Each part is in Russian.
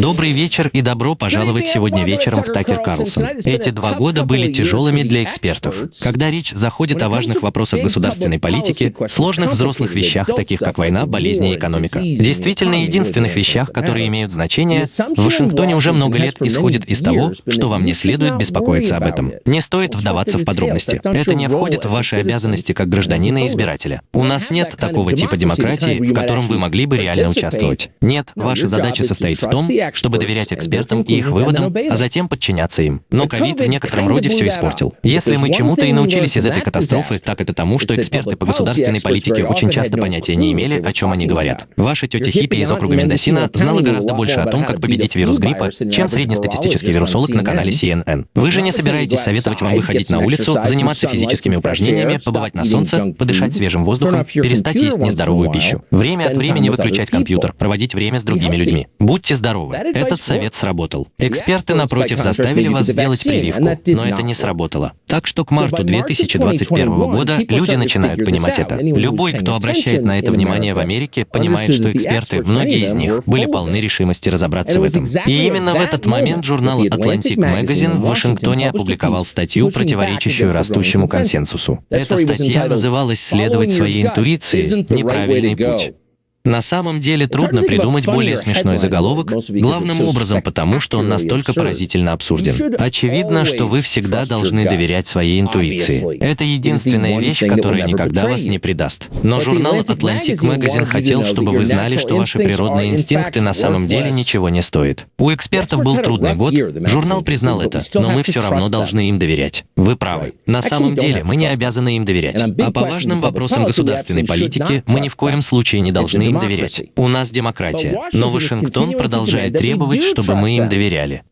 Добрый вечер и добро пожаловать сегодня вечером в Такер Карлсон. Эти два года были тяжелыми для экспертов. Когда речь заходит о важных вопросах государственной политики, сложных взрослых вещах, таких как война, болезни и экономика, действительно единственных вещах, которые имеют значение, в Вашингтоне уже много лет исходит из того, что вам не следует беспокоиться об этом. Не стоит вдаваться в подробности. Это не входит в ваши обязанности как гражданина и избирателя. У нас нет такого типа демократии, в котором вы могли бы реально участвовать. Нет, ваша задача состоит в том, чтобы доверять экспертам и их выводам, а затем подчиняться им. Но ковид в некотором роде все испортил. Если мы чему-то и научились из этой катастрофы, так это тому, что эксперты по государственной политике очень часто понятия не имели, о чем они говорят. Ваша тетя Хиппи из округа Мендосина знала гораздо больше о том, как победить вирус гриппа, чем среднестатистический вирусолог на канале CNN. Вы же не собираетесь советовать вам выходить на улицу, заниматься физическими упражнениями, побывать на солнце, подышать свежим воздухом, перестать есть нездоровую пищу. Время от времени выключать компьютер, проводить время с другими людьми. Будьте здоровы. Этот совет сработал. Эксперты, напротив, заставили вас сделать прививку, но это не сработало. Так что к марту 2021 года люди начинают понимать это. Любой, кто обращает на это внимание в Америке, понимает, что эксперты, многие из них, были полны решимости разобраться в этом. И именно в этот момент журнал Atlantic Magazine в Вашингтоне опубликовал статью, противоречащую растущему консенсусу. Эта статья называлась «Следовать своей интуиции. Неправильный путь». На самом деле трудно придумать более смешной заголовок, главным образом потому, что он настолько поразительно абсурден. Очевидно, что вы всегда должны доверять своей интуиции. Это единственная вещь, которая никогда вас не предаст. Но журнал Atlantic Magazine хотел, чтобы вы знали, что ваши природные инстинкты на самом деле ничего не стоят. У экспертов был трудный год, журнал признал это, но мы все равно должны им доверять. Вы правы. На самом деле мы не обязаны им доверять. А по важным вопросам государственной политики мы ни в коем случае не должны им доверять. У нас демократия, но Вашингтон продолжает требовать, чтобы мы им доверяли.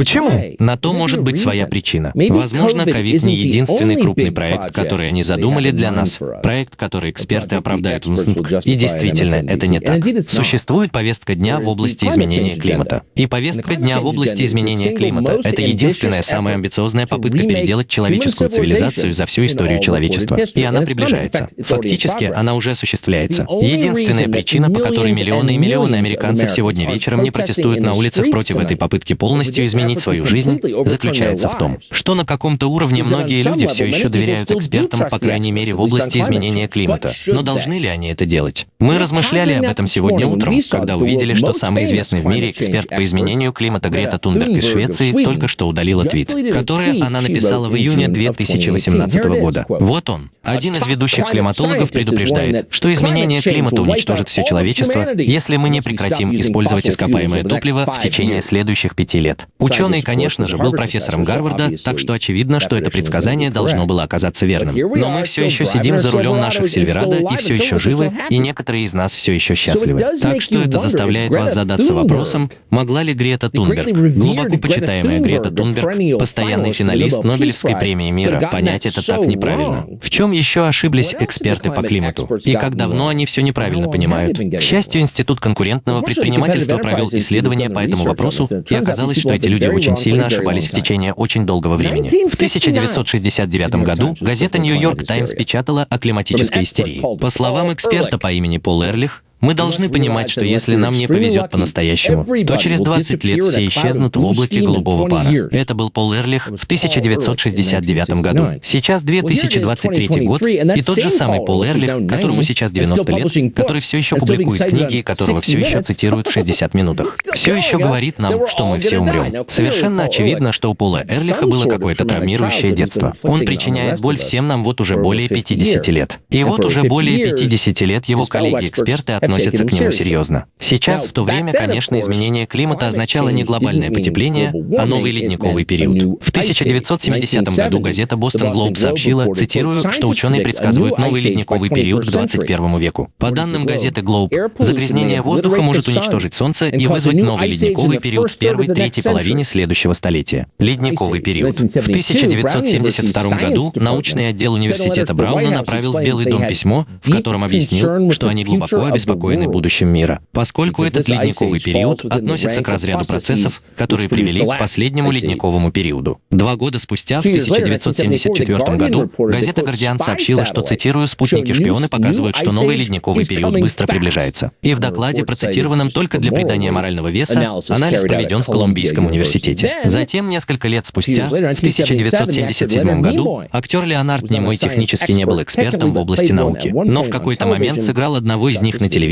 Почему? На то может быть своя причина. Возможно, ковид не единственный крупный проект, который они задумали для нас. Проект, который эксперты оправдают в МСНП. И действительно, это не так. Существует повестка дня в области изменения климата. И повестка дня в области изменения климата — это единственная самая амбициозная попытка переделать человеческую цивилизацию за всю историю человечества. И она приближается. Фактически, она уже осуществляется. Единственная причина, по которой миллионы и миллионы американцев сегодня вечером не протестуют на улицах против этой попытки полностью изменить изменить свою жизнь, заключается в том, что на каком-то уровне многие люди все еще доверяют экспертам, по крайней мере, в области изменения климата. Но должны ли они это делать? Мы размышляли об этом сегодня утром, когда увидели, что самый известный в мире эксперт по изменению климата Грета Тунберг из Швеции только что удалила твит, который она написала в июне 2018 года. Вот он. Один из ведущих климатологов предупреждает, что изменение климата уничтожит все человечество, если мы не прекратим использовать ископаемое топливо в течение следующих пяти лет. Ученый, конечно же, был профессором Гарварда, так что очевидно, что это предсказание должно было оказаться верным. Но мы все еще сидим за рулем наших Сильверадо и все еще живы, и некоторые из нас все еще счастливы. Так что это заставляет вас задаться вопросом, могла ли Грета Тунберг, глубоко почитаемая Грета Тунберг, постоянный финалист Нобелевской премии мира, понять это так неправильно? В чем еще ошиблись эксперты по климату? И как давно они все неправильно понимают? К счастью, Институт конкурентного предпринимательства провел исследование по этому вопросу, и оказалось, что эти люди люди очень сильно ошибались в течение очень долгого времени. В 1969 году газета «Нью-Йорк Таймс» печатала о климатической истерии. По словам эксперта по имени Пол Эрлих, мы должны понимать, что если нам не повезет по-настоящему, то через 20 лет все исчезнут в облаке голубого пара. Это был Пол Эрлих в 1969 году. Сейчас 2023 год, и тот же самый Пол Эрлих, которому сейчас 90 лет, который все еще публикует книги, и которого все еще цитируют в 60 минутах, все еще говорит нам, что мы все умрем. Совершенно очевидно, что у Пола Эрлиха было какое-то травмирующее детство. Он причиняет боль всем нам вот уже более 50 лет. И вот уже более 50 лет его коллеги-эксперты от относятся к нему серьезно. Сейчас, в то время, конечно, изменение климата означало не глобальное потепление, а новый ледниковый период. В 1970 году газета «Бостон Глоб» сообщила, цитирую, что ученые предсказывают новый ледниковый период к 21 веку. По данным газеты «Глоб», загрязнение воздуха может уничтожить Солнце и вызвать новый ледниковый период в первой-третьей половине следующего столетия. Ледниковый период. В 1972 году научный отдел университета Брауна направил в Белый дом письмо, в котором объяснил, что они глубоко обеспокоены обеспокоены будущим мира, поскольку этот ледниковый период относится к разряду процессов, которые привели к последнему ледниковому периоду. Два года спустя, в 1974 году, газета «Гардиан» сообщила, что, цитирую, «спутники-шпионы показывают, что новый ледниковый период быстро приближается». И в докладе, процитированном только для придания морального веса, анализ проведен в Колумбийском университете. Затем, несколько лет спустя, в 1977 году, актер Леонард Немой технически не был экспертом в области науки, но в какой-то момент сыграл одного из них на телевидении,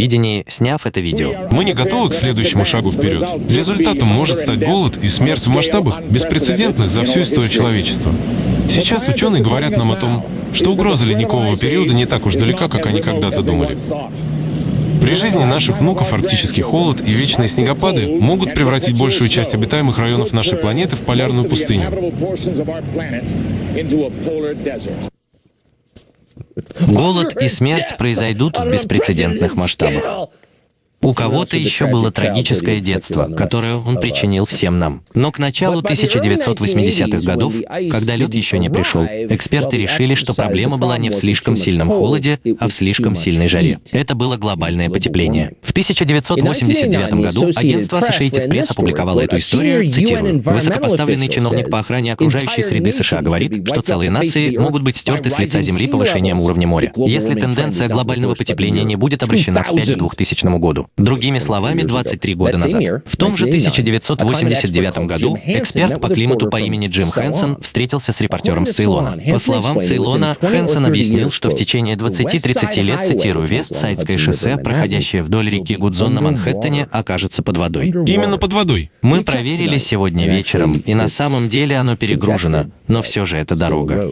сняв это видео. Мы не готовы к следующему шагу вперед. Результатом может стать голод и смерть в масштабах, беспрецедентных за всю историю человечества. Сейчас ученые говорят нам о том, что угроза ледникового периода не так уж далека, как они когда-то думали. При жизни наших внуков арктический холод и вечные снегопады могут превратить большую часть обитаемых районов нашей планеты в полярную пустыню. Голод и смерть произойдут в беспрецедентных масштабах. У кого-то еще было трагическое детство, которое он причинил всем нам. Но к началу 1980-х годов, когда лед еще не пришел, эксперты решили, что проблема была не в слишком сильном холоде, а в слишком сильной жаре. Это было глобальное потепление. В 1989 году агентство Associated Press опубликовало эту историю, цитирую, «Высокопоставленный чиновник по охране окружающей среды США говорит, что целые нации могут быть стерты с лица Земли повышением уровня моря, если тенденция глобального потепления не будет обращена вспять к 2000 году. Другими словами, 23 года назад. В том же 1989 году эксперт по климату по имени Джим Хэнсон встретился с репортером с Цейлона. По словам Цейлона, Хэнсон объяснил, что в течение 20-30 лет, цитирую, Вест-Сайдское шоссе, проходящее вдоль реки Гудзон на Манхэттене, окажется под водой. Именно под водой. Мы проверили сегодня вечером, и на самом деле оно перегружено, но все же это дорога.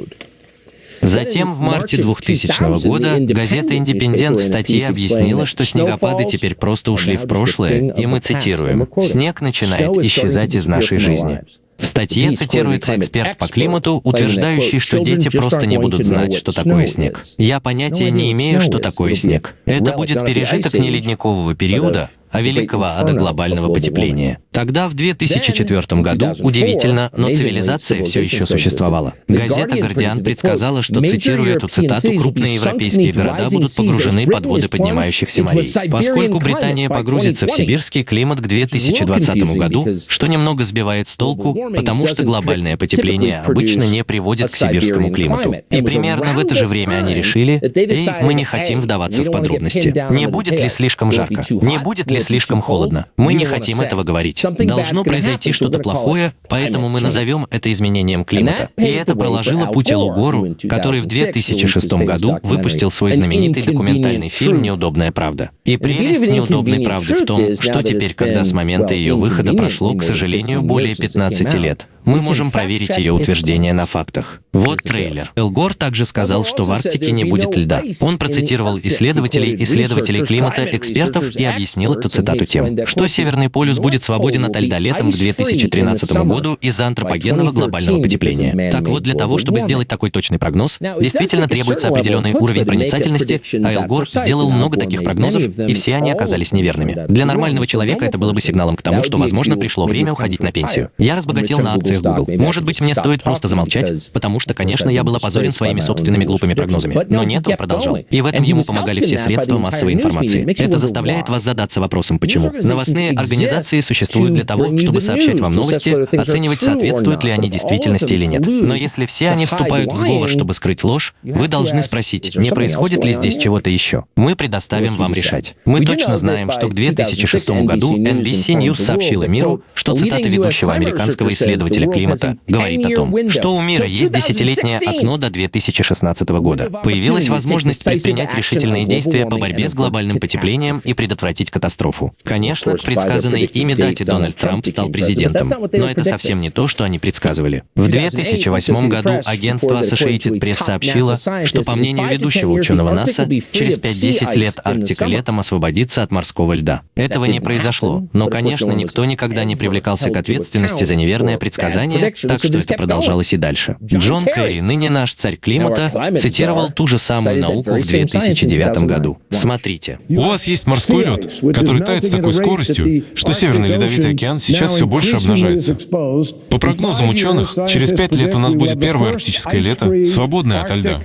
Затем, в марте 2000 года, газета «Индепендент» в статье объяснила, что снегопады теперь просто ушли в прошлое, и мы цитируем, «Снег начинает исчезать из нашей жизни». В статье цитируется эксперт по климату, утверждающий, что дети просто не будут знать, что такое снег. Я понятия не имею, что такое снег. Это будет пережиток не ледникового периода, а великого ада глобального потепления. Тогда, в 2004 году, удивительно, но цивилизация все еще существовала. Газета «Гардиан» предсказала, что, цитирую эту цитату, крупные европейские города будут погружены под воды поднимающихся морей. Поскольку Британия погрузится в сибирский климат к 2020 году, что немного сбивает с толку, потому что глобальное потепление обычно не приводит к сибирскому климату. И примерно в это же время они решили, эй, мы не хотим вдаваться в подробности. Не будет ли слишком жарко? Не будет ли слишком холодно. Мы не хотим этого говорить. Должно произойти что-то плохое, поэтому мы назовем это изменением климата. И это проложило путь Элу Гору, который в 2006 году выпустил свой знаменитый документальный фильм «Неудобная правда». И прелесть неудобной правды в том, что теперь, когда с момента ее выхода прошло, к сожалению, более 15 лет, мы можем проверить ее утверждение на фактах. Вот трейлер. Элгор также сказал, что в Арктике не будет льда. Он процитировал исследователей, исследователей климата, экспертов и объяснил эту цитату тем, что Северный полюс будет свободен от льда летом к 2013 году из-за антропогенного глобального потепления. Так вот, для того, чтобы сделать такой точный прогноз, действительно требуется определенный уровень проницательности, а Элгор сделал много таких прогнозов, и все они оказались неверными. Для нормального человека это было бы сигналом к тому, что, возможно, пришло время уходить на пенсию. Я разбогател на акциях Google. Может быть, мне стоит просто замолчать, потому что, конечно, я был опозорен своими собственными глупыми прогнозами. Но нет, он продолжал. И в этом ему помогали все средства массовой информации. Это заставляет вас задаться вопросом, почему. Новостные организации существуют для того, чтобы сообщать вам новости, оценивать, соответствуют ли они действительности или нет. Но если все они вступают в сговор, чтобы скрыть ложь, вы должны спросить, не происходит ли здесь чего-то еще. Мы предоставим вам решать. Мы точно знаем, что к 2006 году NBC News сообщила миру, что цитата ведущего американского исследователя климата говорит о том, что у мира есть десятилетнее окно до 2016 года. Появилась возможность предпринять решительные действия по борьбе с глобальным потеплением и предотвратить катастрофу. Конечно, к предсказанной ими дате Дональд Трамп стал президентом, но это совсем не то, что они предсказывали. В 2008 году агентство Associated Press сообщило, что, по мнению ведущего ученого НАСА, через 5-10 лет Арктика летом освободится от морского льда. Этого не произошло, но, конечно, никто никогда не привлекался к ответственности за неверное предсказание, так что это продолжалось и дальше. Джон Керри, ныне наш царь климата, цитировал ту же самую науку в 2009 году. Смотрите. У вас есть морской лед, который тает с такой скоростью, что Северный Ледовитый океан сейчас все больше обнажается. По прогнозам ученых, через пять лет у нас будет первое арктическое лето, свободное от льда.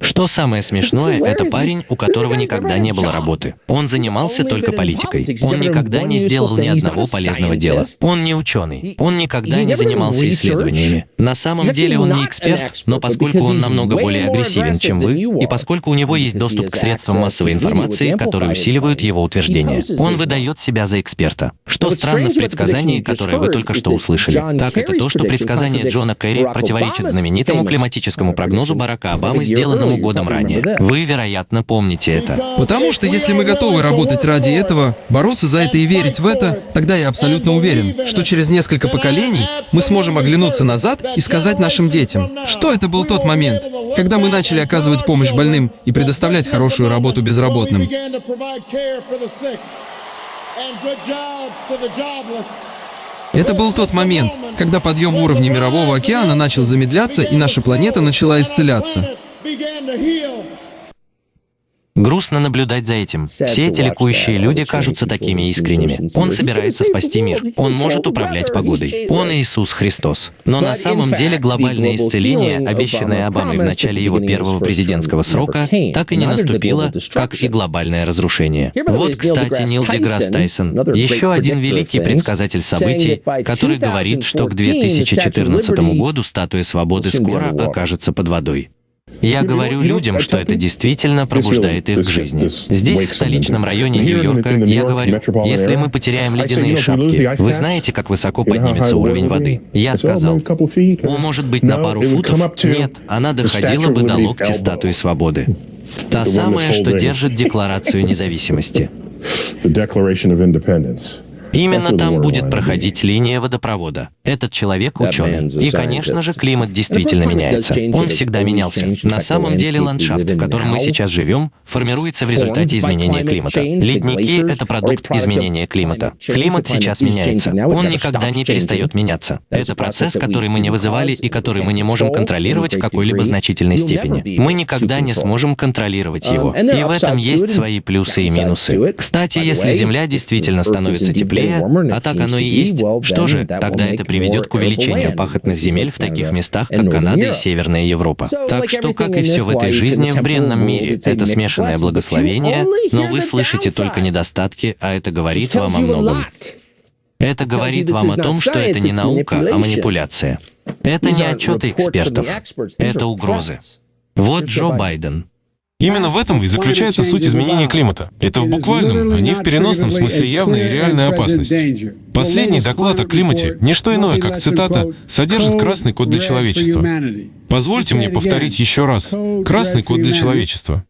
Что самое смешное, это парень, у которого никогда не было работы. Он занимался только политикой. Он никогда не сделал ни одного полезного дела. Он не ученый. Он никогда не занимался исследованиями. На самом деле он не эксперт, но поскольку он намного более агрессивен, чем вы, и поскольку у него есть доступ к средствам массовой информации, которые усиливают его утверждения, он выдает себя за эксперта. Что странно в предсказании, которое вы только что услышали, так это то, что предсказание Джона Керри противоречит знаменитому климатическому прогнозу Барака Обамы, сделанному годом ранее. Вы, вероятно, помните это. Потому что если мы готовы работать ради этого, бороться за это и верить в это, тогда я абсолютно уверен, что через несколько поколений мы сможем оглянуться назад и сказать нашим детям, что это был тот момент, когда мы начали оказывать помощь больным и предоставлять хорошую работу безработным. Это был тот момент, когда подъем уровня Мирового океана начал замедляться, и наша планета начала исцеляться. Грустно наблюдать за этим. Все эти ликующие люди кажутся такими искренними. Он собирается спасти мир. Он может управлять погодой. Он Иисус Христос. Но на самом деле глобальное исцеление, обещанное Обамой в начале его первого президентского срока, так и не наступило, как и глобальное разрушение. Вот, кстати, Нил Деграсс Тайсон, еще один великий предсказатель событий, который говорит, что к 2014 году статуя свободы скоро окажется под водой. Я говорю людям, что это действительно пробуждает их к жизни. Здесь, в столичном районе Нью-Йорка, я говорю, если мы потеряем ледяные шапки, вы знаете, как высоко поднимется уровень воды? Я сказал, о, может быть, на пару футов? Нет, она доходила бы до локтя статуи свободы. Та самая, что держит Декларацию независимости. Именно там будет проходить линия водопровода. Этот человек ученый. И, конечно же, климат действительно меняется. Он всегда менялся. На самом деле ландшафт, в котором мы сейчас живем, формируется в результате изменения климата. Ледники — это продукт изменения климата. Климат сейчас меняется. Он никогда не перестает меняться. Это процесс, который мы не вызывали и который мы не можем контролировать в какой-либо значительной степени. Мы никогда не сможем контролировать его. И в этом есть свои плюсы и минусы. Кстати, если Земля действительно становится теплее, теплее, а так оно и есть, что же, тогда это приведет к увеличению пахотных земель в таких местах, как Канада и Северная Европа. Так что, как и все в этой жизни, в бренном мире, это смешанное благословение, но вы слышите только недостатки, а это говорит вам о многом. Это говорит вам о том, что это не наука, а манипуляция. Это не отчеты экспертов, это угрозы. Вот Джо Байден. Именно в этом и заключается суть изменения климата. Это в буквальном, а не в переносном смысле явная и реальная опасность. Последний доклад о климате, не что иное, как цитата, содержит красный код для человечества. Позвольте мне повторить еще раз. Красный код для человечества.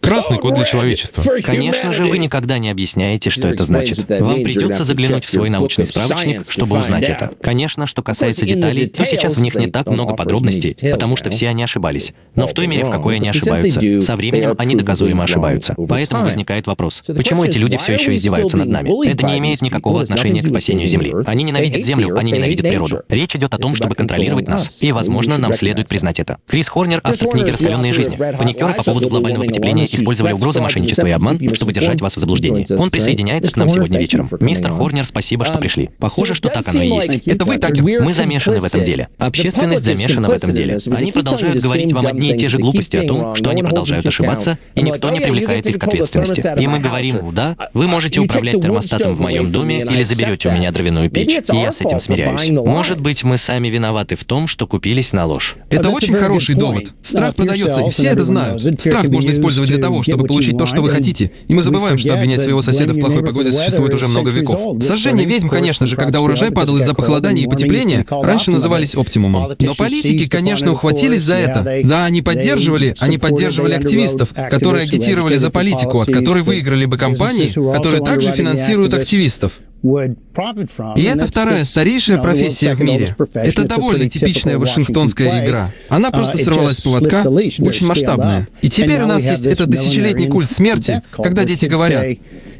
Красный код для человечества. Конечно же, вы никогда не объясняете, что это значит. Вам придется заглянуть в свой научный справочник, чтобы узнать это. Конечно, что касается деталей, то сейчас в них не так много подробностей, потому что все они ошибались. Но в той мере, в какой они ошибаются, со временем они доказуемо ошибаются. Поэтому возникает вопрос, почему эти люди все еще издеваются над нами? Это не имеет никакого отношения к спасению Земли. Они ненавидят Землю, они ненавидят природу. Речь идет о том, чтобы контролировать нас. И, возможно, нам следует признать это. Крис Хорнер, автор книги «Раскаленные жизни». Паникеры по поводу глобального потепления использовали угрозы, мошенничества и обман, чтобы держать вас в заблуждении. Он присоединяется к нам сегодня вечером. Мистер Хорнер, спасибо, что пришли. Похоже, что так оно и есть. Это вы, Такер? Мы замешаны в этом деле. Общественность замешана в этом деле. Они продолжают говорить вам одни и те же глупости о том, что они продолжают ошибаться, и никто не привлекает их к ответственности. И мы говорим, да, вы можете управлять термостатом в моем доме или заберете у меня дровяную печь, и я с этим смиряюсь. Может быть, мы сами виноваты в том, что купились на ложь. Это очень хороший довод. Страх продается, и все это знают. Страх можно использовать для того, чтобы получить то, что вы хотите. И мы забываем, что обвинять своего соседа в плохой погоде существует уже много веков. Сожжение ведьм, конечно же, когда урожай падал из-за похолодания и потепления, раньше назывались оптимумом. Но политики, конечно, ухватились за это. Да, они поддерживали, они поддерживали активистов, которые агитировали за политику, от которой выиграли бы компании, которые также финансируют активистов. И это вторая старейшая профессия в мире. Это довольно типичная вашингтонская игра. Она просто uh, сорвалась с поводка, очень масштабная. И теперь у нас есть этот тысячелетний культ смерти, когда дети говорят,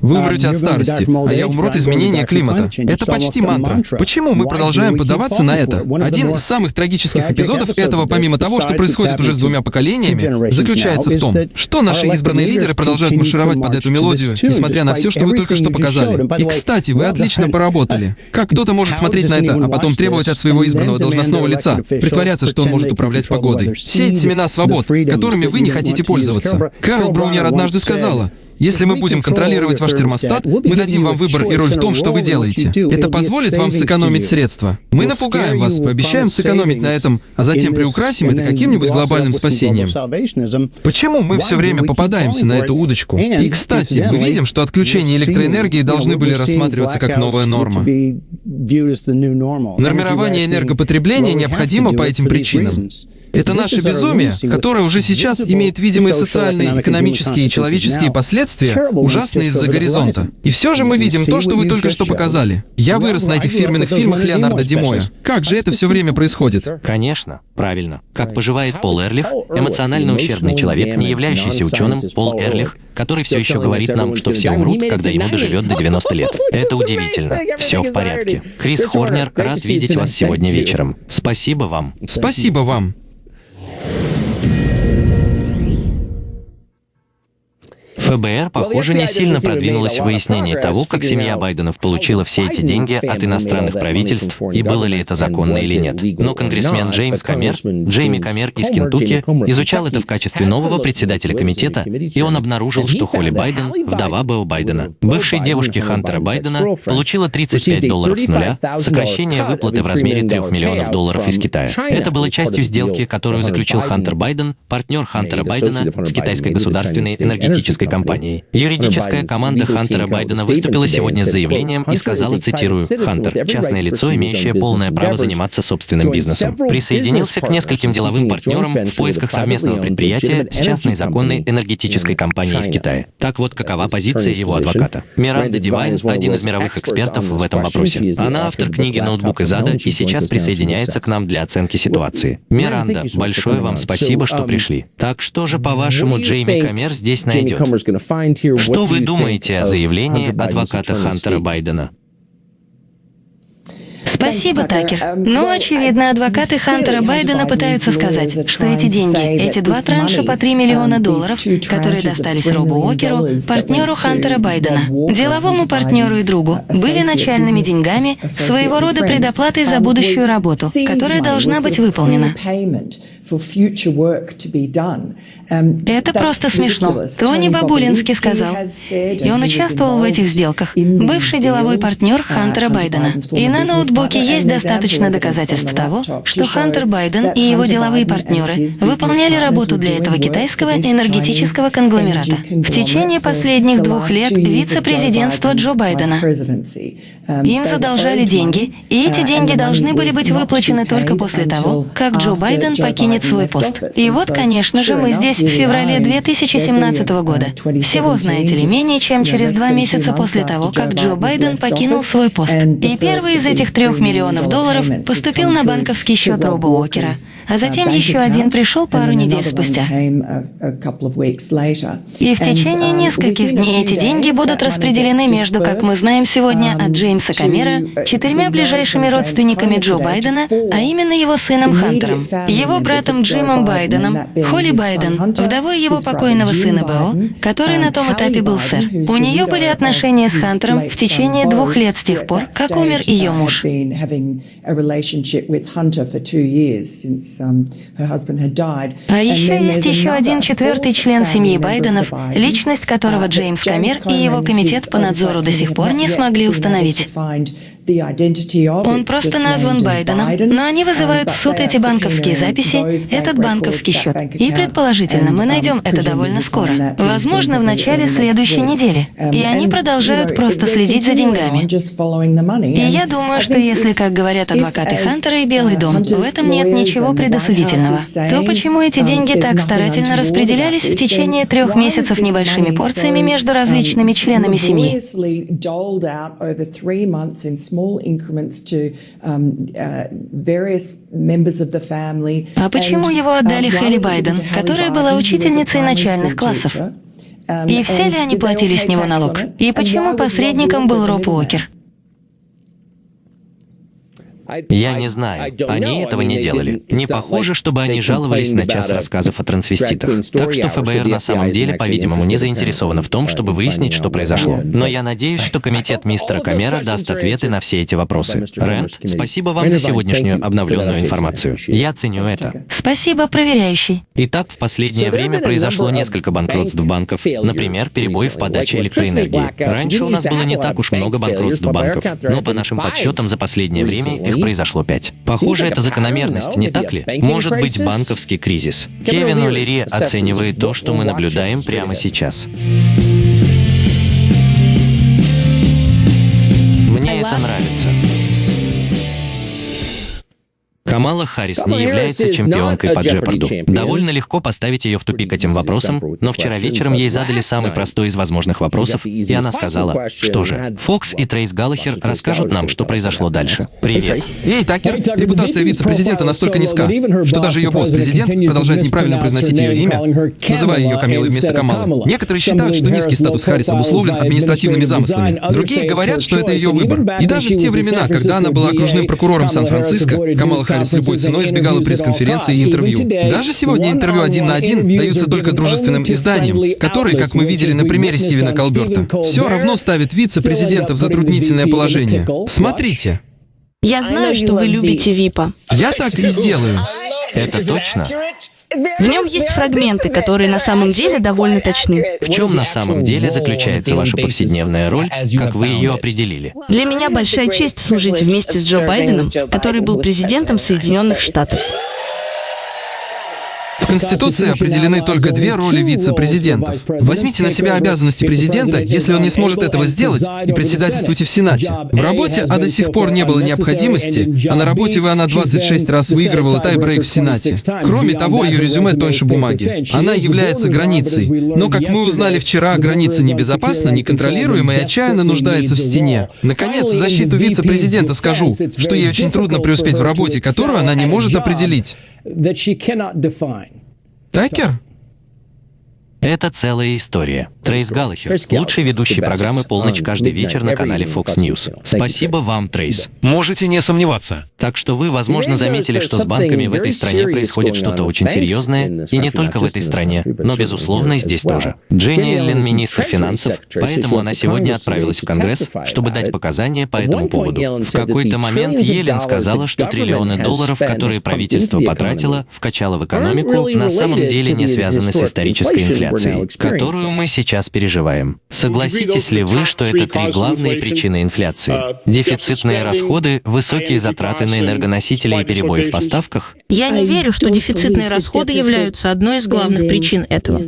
Вы умрете от старости, а я умру от изменения климата. Это почти мантра. Почему мы продолжаем поддаваться на это? Один из самых трагических эпизодов этого, помимо того, что происходит уже с двумя поколениями, заключается в том, что наши избранные лидеры продолжают маршировать под эту мелодию, несмотря на все, что вы только что показали. И, кстати, вы отлично поработали. Как кто-то может смотреть на это, а потом требовать от своего избранного должностного лица, притворяться, что он может управлять погодой, сеять семена свобод, которыми вы не хотите пользоваться. Карл Браунер однажды сказала, если мы будем контролировать ваш термостат, мы дадим вам выбор и роль в том, что вы делаете. Это позволит вам сэкономить средства. Мы напугаем вас, пообещаем сэкономить на этом, а затем приукрасим это каким-нибудь глобальным спасением. Почему мы все время попадаемся на эту удочку? И, кстати, мы видим, что отключение электроэнергии должны были рассматриваться как новая норма. Нормирование энергопотребления необходимо по этим причинам. Это наше безумие, которое уже сейчас имеет видимые социальные, экономические и человеческие последствия, ужасные из-за горизонта. И все же мы видим то, что вы только что показали. Я вырос на этих фирменных фильмах Леонарда Димоя. Как же это все время происходит? Конечно, правильно. Как поживает Пол Эрлих, эмоционально ущербный человек, не являющийся ученым, Пол Эрлих, который все еще говорит нам, что все умрут, когда ему доживет до 90 лет. Это удивительно. Все в порядке. Крис Хорнер, рад видеть вас сегодня вечером. Спасибо вам. Спасибо вам. ФБР, похоже, не сильно продвинулось в выяснении того, как семья Байденов получила все эти деньги от иностранных правительств и было ли это законно или нет. Но конгрессмен Джеймс Камер, Джейми Камер из Кентукки, изучал это в качестве нового председателя комитета, и он обнаружил, что Холли Байден, вдова Бео Байдена, бывшей девушки Хантера Байдена, получила 35 долларов с нуля, сокращение выплаты в размере 3 миллионов долларов из Китая. Это было частью сделки, которую заключил Хантер Байден, партнер Хантера Байдена с китайской государственной энергетической компанией компанией. Юридическая команда Хантера Байдена выступила сегодня с заявлением и сказала, цитирую, «Хантер, частное лицо, имеющее полное право заниматься собственным бизнесом, присоединился к нескольким деловым партнерам в поисках совместного предприятия с частной законной энергетической компанией в Китае». Так вот, какова позиция его адвоката. Миранда Дивайн – один из мировых экспертов в этом вопросе. Она автор книги «Ноутбук из ада» и сейчас присоединяется к нам для оценки ситуации. Миранда, большое вам спасибо, что пришли. Так что же, по-вашему, Джейми Камер здесь найдет? Что вы думаете о заявлении адвоката Хантера Байдена? Спасибо, Такер. Ну, очевидно, адвокаты Хантера Байдена пытаются сказать, что эти деньги, эти два транша по 3 миллиона долларов, которые достались Робу Уокеру, партнеру Хантера Байдена, деловому партнеру и другу, были начальными деньгами, своего рода предоплатой за будущую работу, которая должна быть выполнена. Это просто смешно. Тони Бабулинский сказал. И он участвовал в этих сделках. Бывший деловой партнер Хантера Байдена. И на ноутбуке есть достаточно доказательств того, что Хантер Байден и его деловые партнеры выполняли работу для этого китайского энергетического конгломерата. В течение последних двух лет вице-президентства Джо Байдена. Им задолжали деньги, и эти деньги должны были быть выплачены только после того, как Джо Байден покинет свой пост. И вот, конечно же, мы здесь в феврале 2017 года. Всего, знаете ли, менее чем через два месяца после того, как Джо Байден покинул свой пост. И первый из этих трех миллионов долларов поступил на банковский счет Роба Уокера, а затем еще один пришел пару недель спустя. И в течение нескольких дней эти деньги будут распределены между, как мы знаем сегодня, от Джеймса Камера четырьмя ближайшими родственниками Джо Байдена, а именно его сыном Хантером, его братом Джимом Байденом, Холли Байден, вдовой его покойного сына Бео, который на том этапе был сэр. У нее были отношения с Хантером в течение двух лет с тех пор, как умер ее муж. А еще есть еще один четвертый член семьи Байденов, личность которого Джеймс Камер и его комитет по надзору до сих пор не смогли установить. Он просто назван Байденом, но они вызывают в суд эти банковские записи, этот банковский счет. И предположительно, мы найдем это довольно скоро. Возможно, в начале следующей недели. И они продолжают просто следить за деньгами. И я думаю, что если, как говорят адвокаты Хантера и Белый дом, в этом нет ничего предосудительного, то почему эти деньги так старательно распределялись в течение трех месяцев небольшими порциями между различными членами семьи? Three months in small increments to um, uh, various members of the family. А почему его отдали Хелли Байден, которая была учительницей начальных классов? И все ли они платили с него налог? И почему посредником был Роб Уокер? Я не знаю. Они этого не делали. Не похоже, чтобы они жаловались на час рассказов о трансвеститах. Так что ФБР на самом деле, по-видимому, не заинтересовано в том, чтобы выяснить, что произошло. Но я надеюсь, что комитет мистера Камера даст ответы на все эти вопросы. Рэнд, спасибо вам за сегодняшнюю обновленную информацию. Я ценю это. Спасибо, проверяющий. Итак, в последнее время произошло несколько банкротств банков. Например, перебои в подаче электроэнергии. Раньше у нас было не так уж много банкротств банков, но по нашим подсчетам за последнее время их произошло пять. Похоже, это закономерность, не так ли? Может быть, банковский кризис. Кевин Улери оценивает то, что мы наблюдаем прямо сейчас. Камала Харрис не является чемпионкой по Джепарду. Довольно легко поставить ее в тупик этим вопросом, но вчера вечером ей задали самый простой из возможных вопросов, и она сказала, что же, Фокс и Трейс Галлахер расскажут нам, что произошло дальше. Привет. Эй, Такер, репутация вице-президента настолько низка, что даже ее босс-президент продолжает неправильно произносить ее имя, называя ее Камилой вместо Камалы. Некоторые считают, что низкий статус Харрис обусловлен административными замыслами. Другие говорят, что это ее выбор. И даже в те времена, когда она была окружным прокурором Сан-Франциско, Камала Харрис с любой ценой избегала пресс-конференции и интервью. Даже сегодня интервью один на один даются только дружественным изданиям, которые, как мы видели на примере Стивена Колберта, все равно ставят вице-президента в затруднительное положение. Смотрите. Я знаю, что вы любите ВИПа. Я так и сделаю. Это точно? В нем есть фрагменты, которые на самом деле довольно точны. В чем на самом деле заключается ваша повседневная роль, как вы ее определили? Для меня большая честь служить вместе с Джо Байденом, который был президентом Соединенных Штатов. Конституции определены только две роли вице-президентов. Возьмите на себя обязанности президента, если он не сможет этого сделать, и председательствуйте в Сенате. В работе, а до сих пор не было необходимости, а на работе вы она 26 раз выигрывала тайбрейк в Сенате. Кроме того, ее резюме тоньше бумаги. Она является границей. Но, как мы узнали вчера, граница небезопасна, неконтролируема и отчаянно нуждается в стене. Наконец, в защиту вице-президента скажу, что ей очень трудно преуспеть в работе, которую она не может определить. that she cannot define. Thank you. Это целая история. Трейс Галлахер, лучший ведущий программы «Полночь» каждый вечер на канале Fox News. Спасибо вам, Трейс. Можете не сомневаться. Так что вы, возможно, заметили, что с банками в этой стране происходит что-то очень серьезное, и не только в этой стране, но, безусловно, и здесь тоже. Дженни Эллен, министр финансов, поэтому она сегодня отправилась в Конгресс, чтобы дать показания по этому поводу. В какой-то момент Елен сказала, что триллионы долларов, которые правительство потратило, вкачало в экономику, на самом деле не связаны с исторической инфляцией инфляцией, которую мы сейчас переживаем. Согласитесь ли вы, что это три главные причины инфляции? Дефицитные расходы, высокие затраты на энергоносители и перебои в поставках? Я не верю, что дефицитные расходы являются одной из главных причин этого.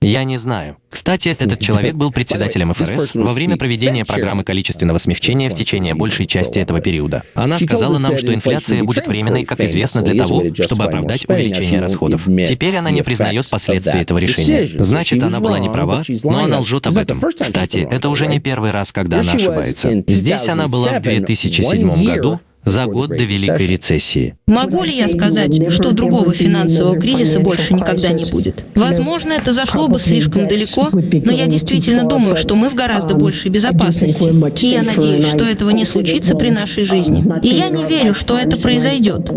Я не знаю. Кстати, этот человек был председателем ФРС во время проведения программы количественного смягчения в течение большей части этого периода. Она сказала нам, что инфляция будет временной, как известно, для того, чтобы оправдать увеличение расходов. Теперь она не признает последствий этого решения. Значит, она была не права, но она лжет об этом. Кстати, это уже не первый раз, когда она ошибается. Здесь она была в 2007 году, за год до Великой рецессии. Могу ли я сказать, что другого финансового кризиса больше никогда не будет? Возможно, это зашло бы слишком далеко, но я действительно думаю, что мы в гораздо большей безопасности. И я надеюсь, что этого не случится при нашей жизни. И я не верю, что это произойдет.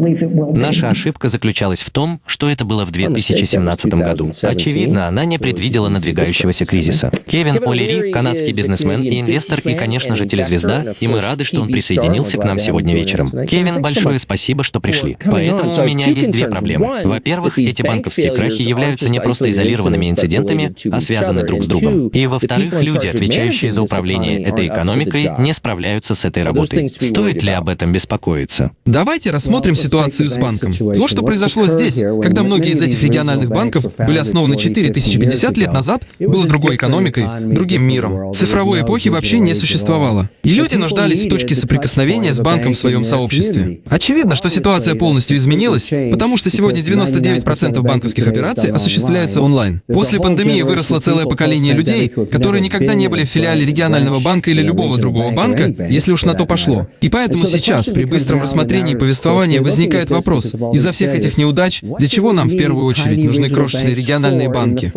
Наша ошибка заключалась в том, что это было в 2017 году. Очевидно, она не предвидела надвигающегося кризиса. Кевин Олери, канадский бизнесмен и инвестор, и, конечно же, телезвезда, и мы рады, что он присоединился к нам сегодня вечером вечером. Кевин, большое спасибо, что пришли. Поэтому у меня есть две проблемы. Во-первых, эти банковские крахи являются не просто изолированными инцидентами, а связаны друг с другом. И во-вторых, люди, отвечающие за управление этой экономикой, не справляются с этой работой. Стоит ли об этом беспокоиться? Давайте рассмотрим ситуацию с банком. То, что произошло здесь, когда многие из этих региональных банков были основаны 4050 лет назад, было другой экономикой, другим миром. Цифровой эпохи вообще не существовало. И люди нуждались в точке соприкосновения с банком в своем этом сообществе. Очевидно, что ситуация полностью изменилась, потому что сегодня 99% банковских операций осуществляется онлайн. После пандемии выросло целое поколение людей, которые никогда не были в филиале регионального банка или любого другого банка, если уж на то пошло. И поэтому сейчас, при быстром рассмотрении повествования, возникает вопрос, из-за всех этих неудач, для чего нам в первую очередь нужны крошечные региональные банки?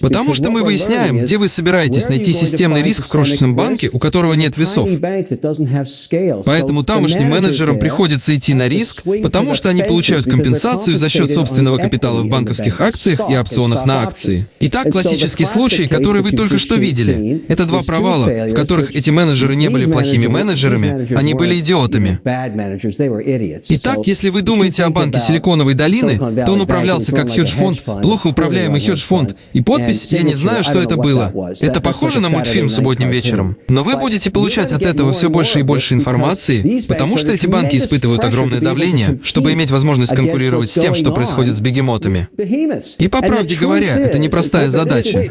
Потому что мы выясняем, где вы собираетесь найти системный риск в крошечном банке, у которого нет весов. Поэтому тамошним менеджерам приходится идти на риск, потому что они получают компенсацию за счет собственного капитала в банковских акциях и опционах на акции. Итак, классический случай, который вы только что видели, это два провала, в которых эти менеджеры не были плохими менеджерами, они были идиотами. Итак, если вы думаете о банке Силиконовой долины, то он управлялся как хедж-фонд, плохо управляемый хедж-фонд, и подпись «Я не знаю, что это было». Это похоже на мультфильм субботним вечером. Но вы будете получать от этого все больше и больше информации, потому что эти банки испытывают огромное давление, чтобы иметь возможность конкурировать с тем, что происходит с бегемотами. И по правде говоря, это непростая задача.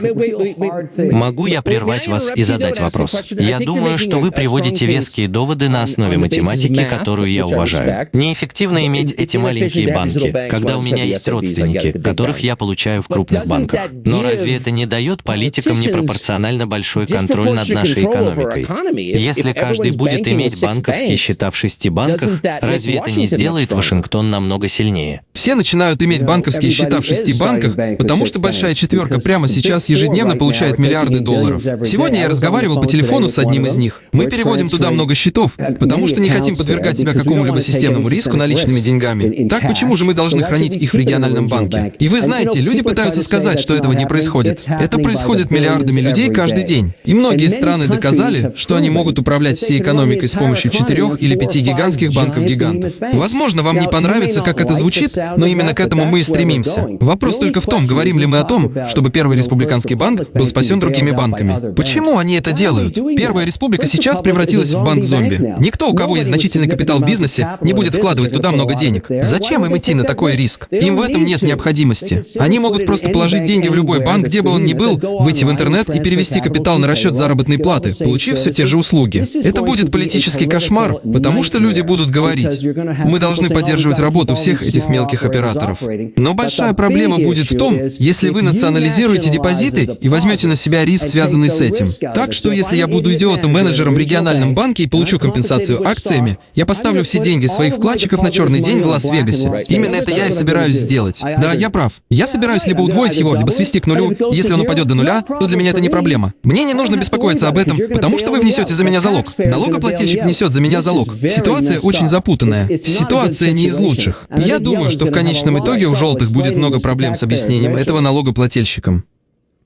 Могу я прервать вас и задать вопрос? Я думаю, что вы приводите веские доводы на основе математики, которую я уважаю. Неэффективно иметь эти маленькие банки, когда у меня есть родственники, которых я получаю в крупных банках. Но разве это не дает политикам непропорционально большой контроль над нашей экономикой? Если каждый будет иметь банковские счета в шести банках, разве это не сделает Вашингтон намного сильнее? Все начинают иметь банковские счета в шести банках, потому что большая четверка прямо сейчас ежедневно получает миллиарды долларов. Сегодня я разговаривал по телефону с одним из них. Мы переводим туда много счетов, потому что не хотим подвергать себя какому-либо системному риску наличными деньгами. Так почему же мы должны хранить их в региональном банке? И вы знаете, люди пытаются сказать, что этого не происходит. Это происходит миллиардами людей каждый день. И многие страны доказали, что они могут управлять всей экономикой с помощью четырех или пяти гигантских банков-гигантов. Возможно, вам не понравится, как это звучит, но именно к этому мы и стремимся. Вопрос только в том, говорим ли мы о том, чтобы Первый республиканский банк был спасен другими банками. Почему они это делают? Первая республика сейчас превратилась в банк-зомби. Никто, у кого есть значительный капитал в бизнесе, не будет вкладывать туда много денег. Зачем им идти на такой риск? Им в этом нет необходимости. Они могут просто положить деньги в любой банк, где бы он ни был, выйти в интернет и перевести капитал на расчет заработной платы, получив все те же услуги. Это будет политический кошмар, потому что люди будут говорить, мы должны поддерживать работу всех этих мелких операторов. Но большая проблема будет в том, если вы национализируете депозиты и возьмете на себя риск, связанный с этим. Так что, если я буду идиотом-менеджером в региональном банке и получу компенсацию акциями, я поставлю все деньги своих вкладчиков на черный день в Лас-Вегасе. Именно это я и собираюсь сделать. Да, я прав. Я собираюсь либо удвоить его, либо свести к нулю. Если он упадет до нуля, то для меня это не проблема. Мне не нужно беспокоиться об этом, потому что вы внесете за меня залог. Налогоплательщик внесет за меня залог. Очень запутанная. Ситуация не из лучших. Я думаю, что в конечном итоге у желтых будет много проблем с объяснением этого налогоплательщикам.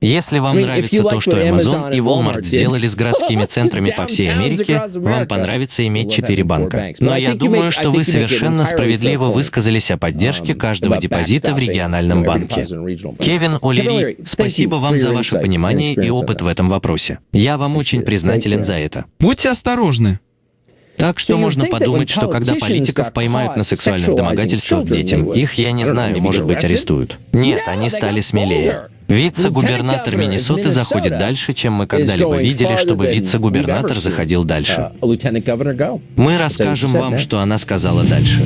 Если вам нравится то, что Amazon и Walmart сделали с городскими центрами по всей Америке, вам понравится иметь четыре банка. Но я думаю, что вы совершенно справедливо высказались о поддержке каждого депозита в региональном банке. Кевин О'Лири, спасибо вам за ваше понимание и опыт в этом вопросе. Я вам очень признателен за это. Будьте осторожны. Так что можно подумать, что когда политиков поймают на сексуальных домогательствах к детям, их, я не знаю, может быть, арестуют. Нет, они стали смелее. Вице-губернатор Миннесоты заходит дальше, чем мы когда-либо видели, чтобы вице-губернатор заходил дальше. Мы расскажем вам, что она сказала дальше.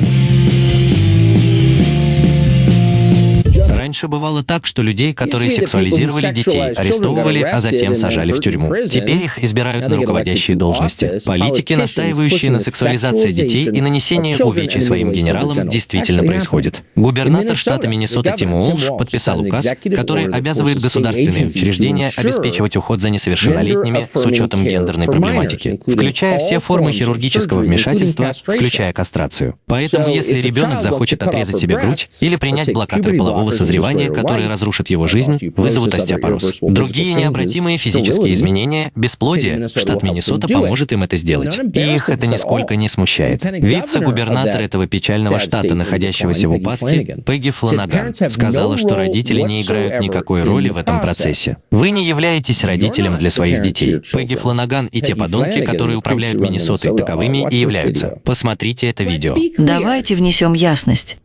Раньше бывало так, что людей, которые сексуализировали детей, арестовывали, а затем сажали в тюрьму. Теперь их избирают на руководящие должности. Политики, настаивающие на сексуализации детей и нанесении увечий своим генералам, действительно происходит. Губернатор штата Миннесота Тим Уолш подписал указ, который обязывает государственные учреждения обеспечивать уход за несовершеннолетними с учетом гендерной проблематики, включая все формы хирургического вмешательства, включая кастрацию. Поэтому, если ребенок захочет отрезать себе грудь или принять блокаторы полового созревания, заболевания, которые разрушат его жизнь, вызовут остеопороз. Другие необратимые физические изменения, бесплодие, штат Миннесота поможет им это сделать. И их это нисколько не смущает. Вице-губернатор этого печального штата, находящегося в упадке, Пегги Фланаган, сказала, что родители не играют никакой роли в этом процессе. Вы не являетесь родителем для своих детей. Пегги Фланаган и те подонки, которые управляют Миннесотой, таковыми и являются. Посмотрите это видео. Давайте внесем ясность.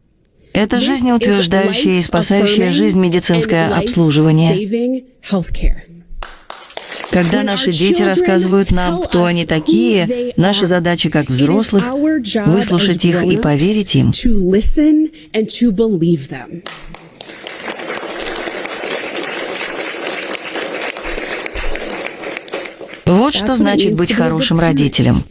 Это жизнеутверждающее и спасающее жизнь медицинское обслуживание. Когда наши дети рассказывают нам, кто они такие, наша задача как взрослых — выслушать их и поверить им. Вот что значит быть хорошим родителем.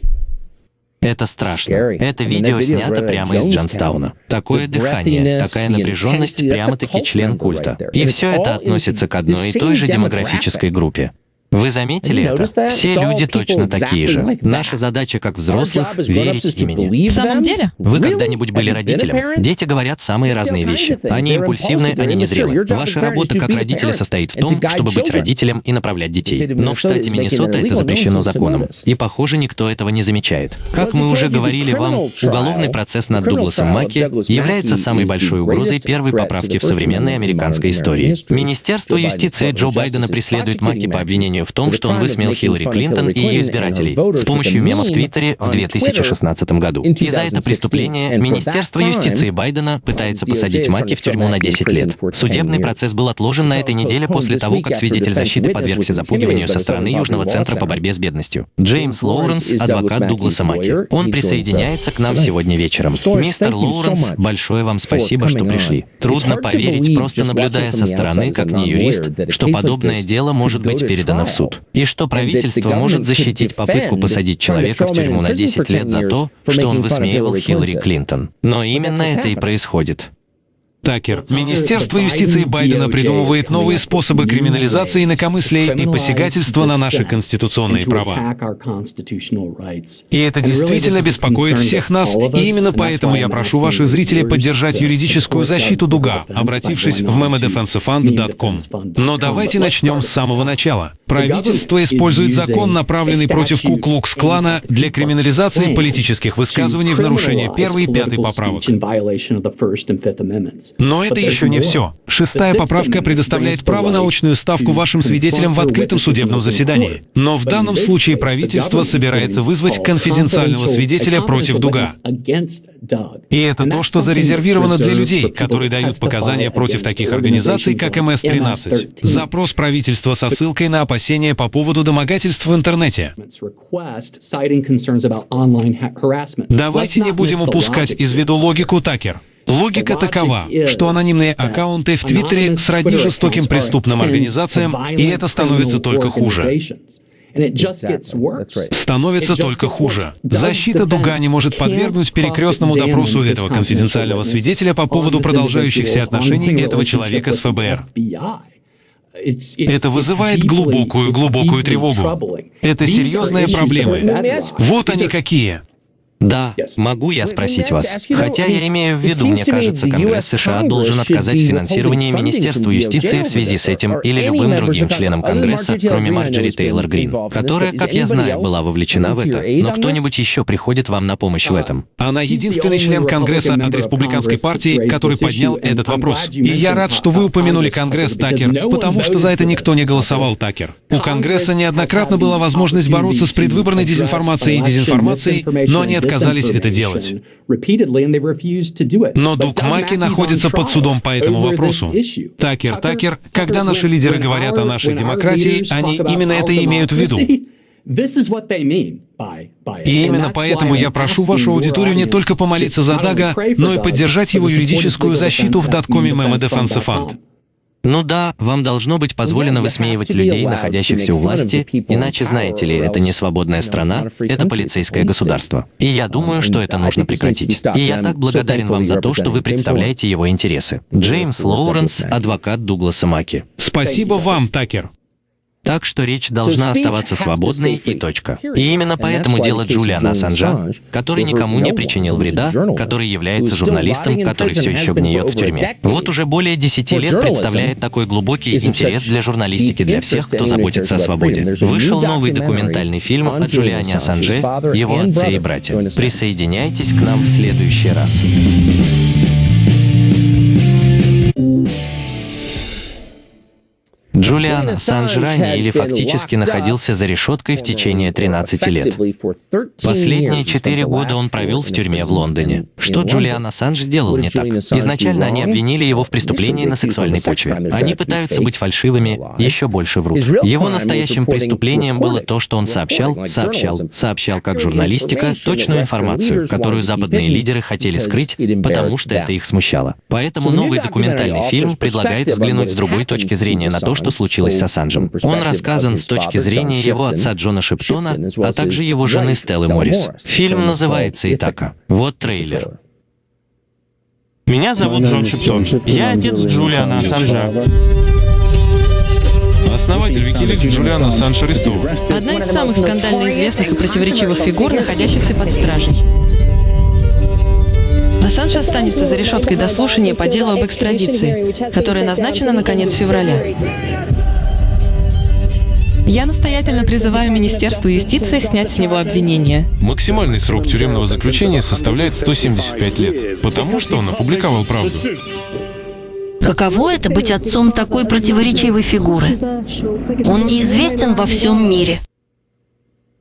Это страшно. Это видео снято прямо из Джонстауна. Такое дыхание, такая напряженность, прямо-таки член культа. И все это относится к одной и той же демографической группе. Вы заметили это? Все люди точно такие же. Наша задача как взрослых — верить имени. В самом деле? Вы когда-нибудь были родителем? Дети говорят самые разные вещи. Они импульсивны, они незрелы. Ваша работа как родителя состоит в том, чтобы быть родителем и направлять детей. Но в штате Миннесота это запрещено законом. И, похоже, никто этого не замечает. Как мы уже говорили вам, уголовный процесс над Дугласом Маки является самой большой угрозой первой поправки в современной американской истории. Министерство юстиции Джо Байдена преследует Маки по обвинению в том, что он высмеял Хиллари Клинтон и ее избирателей с помощью мемов в Твиттере в 2016 году. И за это преступление Министерство юстиции Байдена пытается посадить Маки в тюрьму на 10 лет. Судебный процесс был отложен на этой неделе после того, как свидетель защиты подвергся запугиванию со стороны Южного центра по борьбе с бедностью. Джеймс Лоуренс, адвокат Дугласа Маки. Он присоединяется к нам сегодня вечером. Мистер Лоуренс, большое вам спасибо, что пришли. Трудно поверить, просто наблюдая со стороны, как не юрист, что подобное дело может быть передано в суд. И что правительство может защитить попытку посадить человека в тюрьму на 10 лет за то, что он высмеивал Хиллари Клинтон. Но именно это и происходит. Такер. Министерство юстиции Байдена придумывает новые способы криминализации инакомыслия и посягательства на наши конституционные права. И это действительно беспокоит всех нас, и именно поэтому я прошу ваших зрителей поддержать юридическую защиту Дуга, обратившись в memodefensefund.com. Но давайте начнем с самого начала. Правительство использует закон, направленный против Куклукс-клана для криминализации политических высказываний в нарушение первой и пятой поправок. Но это еще не все. Шестая поправка предоставляет право на очную ставку вашим свидетелям в открытом судебном заседании. Но в данном случае правительство собирается вызвать конфиденциального свидетеля против Дуга. И это то, что зарезервировано для людей, которые дают показания против таких организаций, как МС-13. Запрос правительства со ссылкой на опасения по поводу домогательств в интернете. Давайте не будем упускать из виду логику Такер. Логика такова, что анонимные аккаунты в Твиттере сродни жестоким преступным организациям, и это становится только хуже. Становится только хуже. Защита Дуга не может подвергнуть перекрестному допросу этого конфиденциального свидетеля по поводу продолжающихся отношений этого человека с ФБР. Это вызывает глубокую-глубокую тревогу. Это серьезные проблемы. Вот они какие. Да, могу я спросить вас. Хотя я имею в виду, мне кажется, Конгресс США должен отказать в финансировании Министерству юстиции в связи с этим или любым другим членам Конгресса, кроме Марджери Тейлор Грин, которая, как я знаю, была вовлечена в это. Но кто-нибудь еще приходит вам на помощь в этом? Она единственный член Конгресса от Республиканской партии, который поднял этот вопрос. И я рад, что вы упомянули Конгресс, Такер, потому что за это никто не голосовал, Такер. У Конгресса неоднократно была возможность бороться с предвыборной дезинформацией и дезинформацией, но они отказались это делать. Но Дук Маки находится под судом по этому вопросу. Такер, Такер, когда наши лидеры говорят о нашей демократии, они именно это имеют в виду. И именно поэтому я прошу вашу аудиторию не только помолиться за Дага, но и поддержать его юридическую защиту в даткоме Memo Defense Fund. Ну да, вам должно быть позволено высмеивать людей, находящихся у власти, иначе, знаете ли, это не свободная страна, это полицейское государство. И я думаю, что это нужно прекратить. И я так благодарен вам за то, что вы представляете его интересы. Джеймс Лоуренс, адвокат Дугласа Маки. Спасибо вам, Такер. Так что речь должна оставаться свободной и точка. И именно поэтому дело Джулиана Ассанжа, который никому не причинил вреда, который является журналистом, который все еще гниет в тюрьме. Вот уже более 10 лет представляет такой глубокий интерес для журналистики для всех, кто заботится о свободе. Вышел новый документальный фильм о Джулиане Ассанже, его отце и брате. Присоединяйтесь к нам в следующий раз. Джулиан Ассанж ранее или фактически находился за решеткой в течение 13 лет. Последние четыре года он провел в тюрьме в Лондоне. Что Джулиан Ассанж сделал не так? Изначально они обвинили его в преступлении на сексуальной почве. Они пытаются быть фальшивыми, еще больше врут. Его настоящим преступлением было то, что он сообщал, сообщал, сообщал как журналистика точную информацию, которую западные лидеры хотели скрыть, потому что это их смущало. Поэтому новый документальный фильм предлагает взглянуть с другой точки зрения на то, что случилось с Ассанжем. Он рассказан с точки зрения его отца Джона Шептона, а также его жены Стеллы Моррис. Фильм называется «Итака». Вот трейлер. Меня зовут Джон Шептон. Я отец Джулиана Ассанжа. Основатель Викиликс Джулиан Ассанж арестован. Одна из самых скандально известных и противоречивых фигур, находящихся под стражей. Останется за решеткой до слушания по делу об экстрадиции, которое назначено на конец февраля. Я настоятельно призываю Министерство юстиции снять с него обвинения. Максимальный срок тюремного заключения составляет 175 лет, потому что он опубликовал правду. Каково это быть отцом такой противоречивой фигуры? Он неизвестен во всем мире.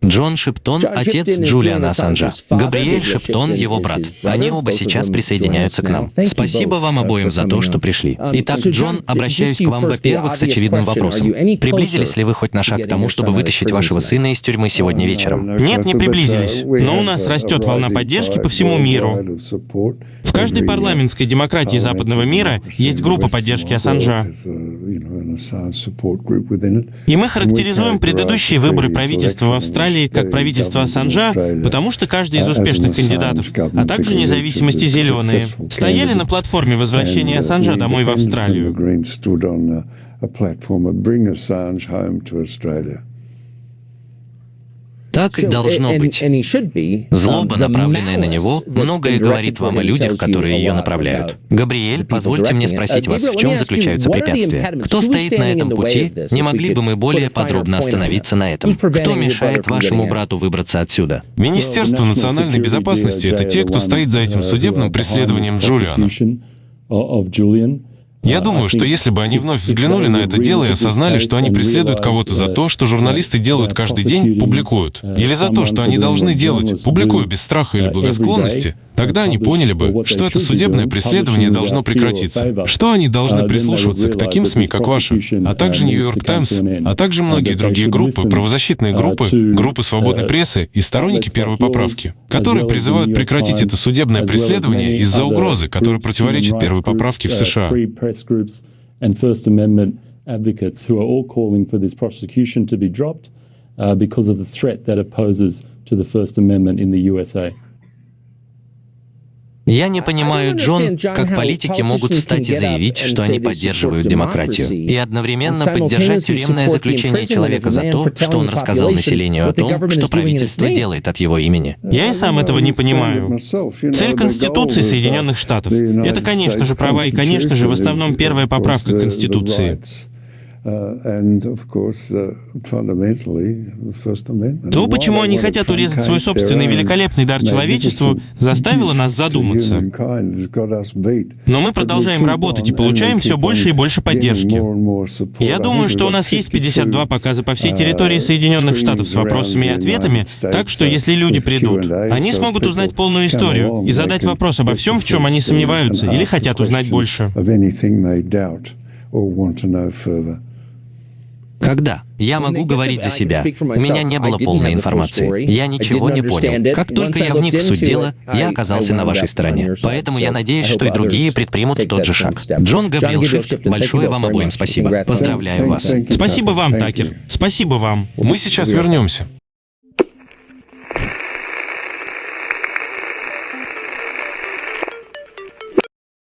Джон Шептон — отец Джулиана Ассанжа. Габриэль Шептон — его брат. Они оба сейчас присоединяются к нам. Спасибо вам обоим за то, что пришли. Итак, Джон, обращаюсь к вам, во-первых, с очевидным вопросом. Приблизились ли вы хоть на шаг к тому, чтобы вытащить вашего сына из тюрьмы сегодня вечером? Нет, не приблизились. Но у нас растет волна поддержки по всему миру. В каждой парламентской демократии западного мира есть группа поддержки Ассанжа. И мы характеризуем предыдущие выборы правительства в Австралии как правительство Ассанжа, потому что каждый из успешных кандидатов, а также независимости зеленые, стояли на платформе возвращения Ассанжа домой в Австралию. Так и должно быть. Злоба, направленная на него, многое говорит вам о людях, которые ее направляют. Габриэль, позвольте мне спросить вас, в чем заключаются препятствия? Кто стоит на этом пути? Не могли бы мы более подробно остановиться на этом? Кто мешает вашему брату выбраться отсюда? Министерство национальной безопасности — это те, кто стоит за этим судебным преследованием Джулиана. Я думаю, что если бы они вновь взглянули на это дело и осознали, что они преследуют кого-то за то, что журналисты делают каждый день, публикуют, или за то, что они должны делать, публикуя без страха или благосклонности, Тогда они поняли бы, что это судебное преследование должно прекратиться, что они должны прислушиваться к таким СМИ, как ваши, а также Нью-Йорк Таймс, а также многие другие группы, правозащитные группы, группы свободной прессы и сторонники первой поправки, которые призывают прекратить это судебное преследование из-за угрозы, которая противоречит первой поправке в США. advocates who are all calling for this prosecution to be dropped uh, because of the threat that it poses to the First Amendment in the USA. Я не понимаю, Джон, как политики могут встать и заявить, что они поддерживают демократию, и одновременно поддержать тюремное заключение человека за то, что он рассказал населению о том, что правительство делает от его имени. Я и сам этого не понимаю. Цель Конституции Соединенных Штатов — это, конечно же, права и, конечно же, в основном первая поправка к Конституции. Uh, То, почему они хотят урезать свой собственный великолепный дар человечеству, заставило нас задуматься. Но мы продолжаем работать и получаем все больше и больше поддержки. Я думаю, что у нас есть 52 показа по всей территории uh, Соединенных Штатов с вопросами и ответами, так что если люди придут, они смогут узнать полную историю и задать вопрос обо всем, в чем они сомневаются или хотят узнать больше. Когда? Я могу говорить за себя. У меня не было полной информации. Я ничего не понял. Как только я вник в суть дела, я оказался на вашей стороне. Поэтому я надеюсь, что и другие предпримут тот же шаг. Джон Габриэл Шифт, большое вам обоим спасибо. Поздравляю вас. Спасибо вам, Такер. Спасибо вам. Мы сейчас вернемся.